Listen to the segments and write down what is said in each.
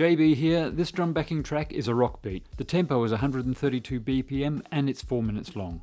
JB here, this drum backing track is a rock beat. The tempo is 132 BPM and it's 4 minutes long.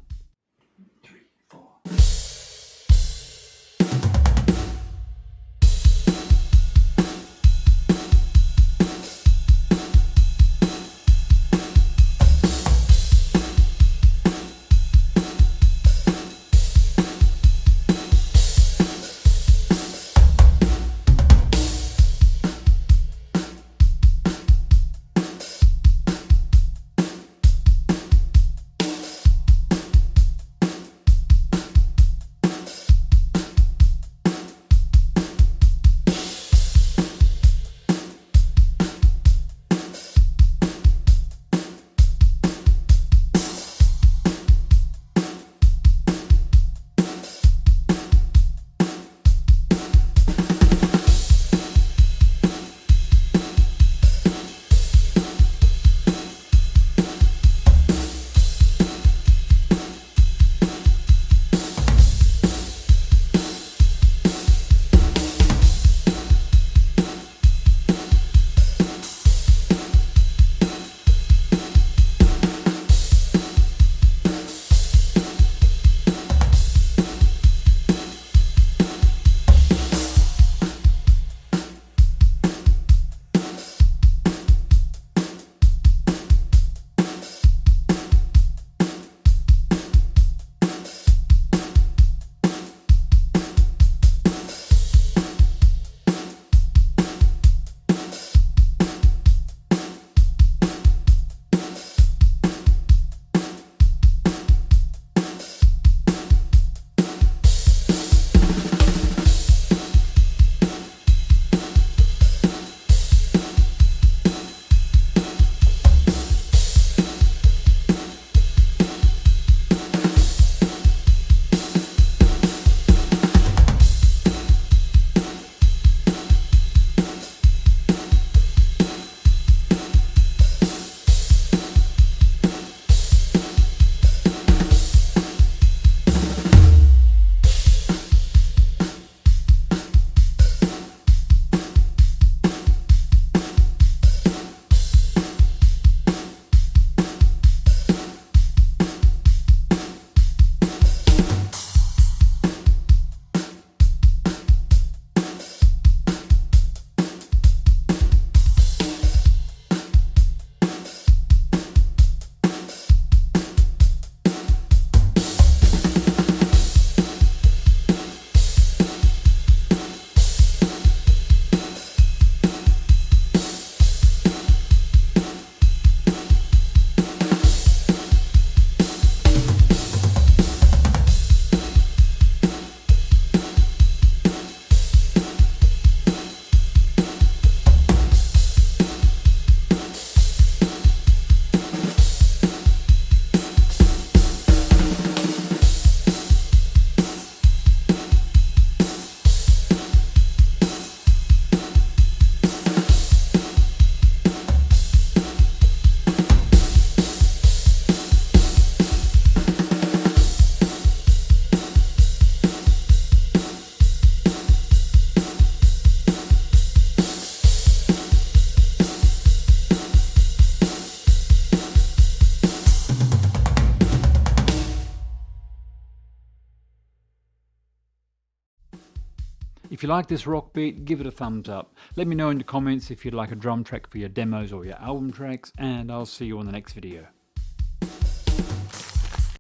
If you like this rock beat, give it a thumbs up. Let me know in the comments if you'd like a drum track for your demos or your album tracks, and I'll see you on the next video.